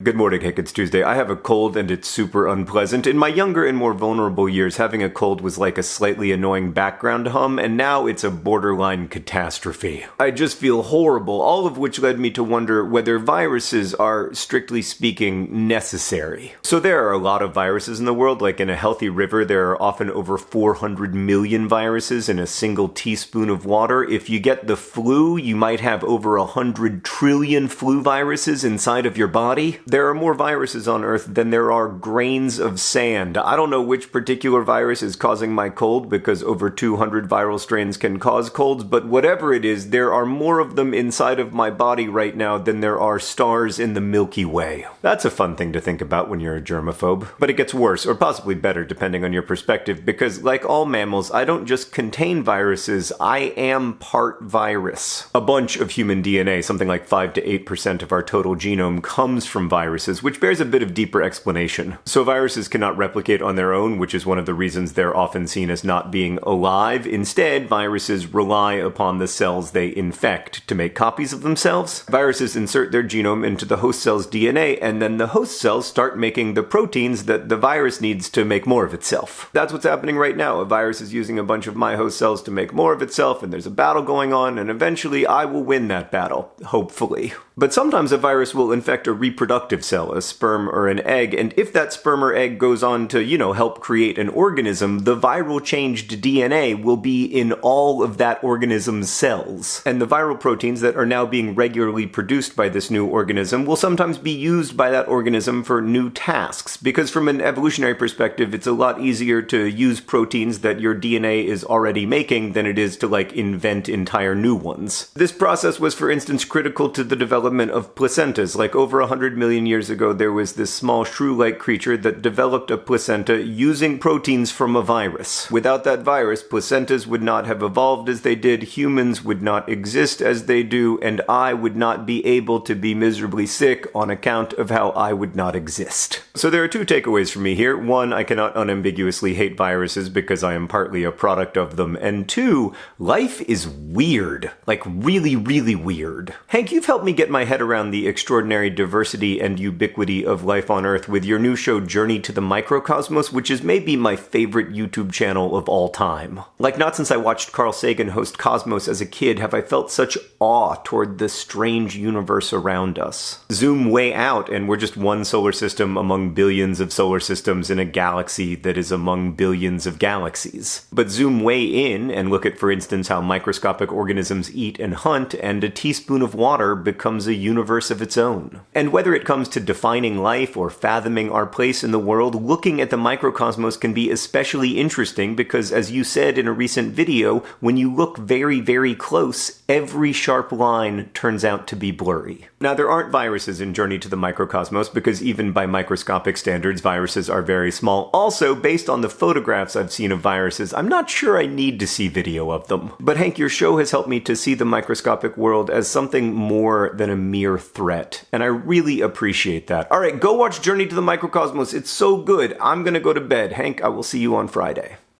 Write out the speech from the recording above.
Good morning, Hank. It's Tuesday. I have a cold and it's super unpleasant. In my younger and more vulnerable years, having a cold was like a slightly annoying background hum, and now it's a borderline catastrophe. I just feel horrible, all of which led me to wonder whether viruses are, strictly speaking, necessary. So there are a lot of viruses in the world, like in a healthy river, there are often over 400 million viruses in a single teaspoon of water. If you get the flu, you might have over 100 trillion flu viruses inside of your body. There are more viruses on Earth than there are grains of sand. I don't know which particular virus is causing my cold because over 200 viral strains can cause colds, but whatever it is, there are more of them inside of my body right now than there are stars in the Milky Way. That's a fun thing to think about when you're a germaphobe. But it gets worse, or possibly better depending on your perspective, because like all mammals, I don't just contain viruses, I am part virus. A bunch of human DNA, something like 5 to 8% of our total genome, comes from viruses viruses, which bears a bit of deeper explanation. So viruses cannot replicate on their own, which is one of the reasons they're often seen as not being alive. Instead, viruses rely upon the cells they infect to make copies of themselves. Viruses insert their genome into the host cell's DNA, and then the host cells start making the proteins that the virus needs to make more of itself. That's what's happening right now. A virus is using a bunch of my host cells to make more of itself, and there's a battle going on, and eventually I will win that battle. Hopefully. But sometimes a virus will infect a reproductive cell, a sperm or an egg, and if that sperm or egg goes on to, you know, help create an organism, the viral changed DNA will be in all of that organism's cells. And the viral proteins that are now being regularly produced by this new organism will sometimes be used by that organism for new tasks, because from an evolutionary perspective, it's a lot easier to use proteins that your DNA is already making than it is to, like, invent entire new ones. This process was, for instance, critical to the development development of placentas. Like over 100 million years ago, there was this small shrew-like creature that developed a placenta using proteins from a virus. Without that virus, placentas would not have evolved as they did, humans would not exist as they do, and I would not be able to be miserably sick on account of how I would not exist. So there are two takeaways for me here. One, I cannot unambiguously hate viruses because I am partly a product of them. And two, life is weird. Like really, really weird. Hank, you've helped me get my my head around the extraordinary diversity and ubiquity of life on Earth with your new show Journey to the Microcosmos, which is maybe my favorite YouTube channel of all time. Like not since I watched Carl Sagan host Cosmos as a kid have I felt such awe toward the strange universe around us. Zoom way out and we're just one solar system among billions of solar systems in a galaxy that is among billions of galaxies. But zoom way in and look at for instance how microscopic organisms eat and hunt and a teaspoon of water a universe of its own. And whether it comes to defining life or fathoming our place in the world, looking at the microcosmos can be especially interesting because, as you said in a recent video, when you look very, very close, every sharp line turns out to be blurry. Now, there aren't viruses in Journey to the Microcosmos because even by microscopic standards, viruses are very small. Also, based on the photographs I've seen of viruses, I'm not sure I need to see video of them. But Hank, your show has helped me to see the microscopic world as something more than a mere threat. And I really appreciate that. All right, go watch Journey to the Microcosmos. It's so good. I'm going to go to bed. Hank, I will see you on Friday.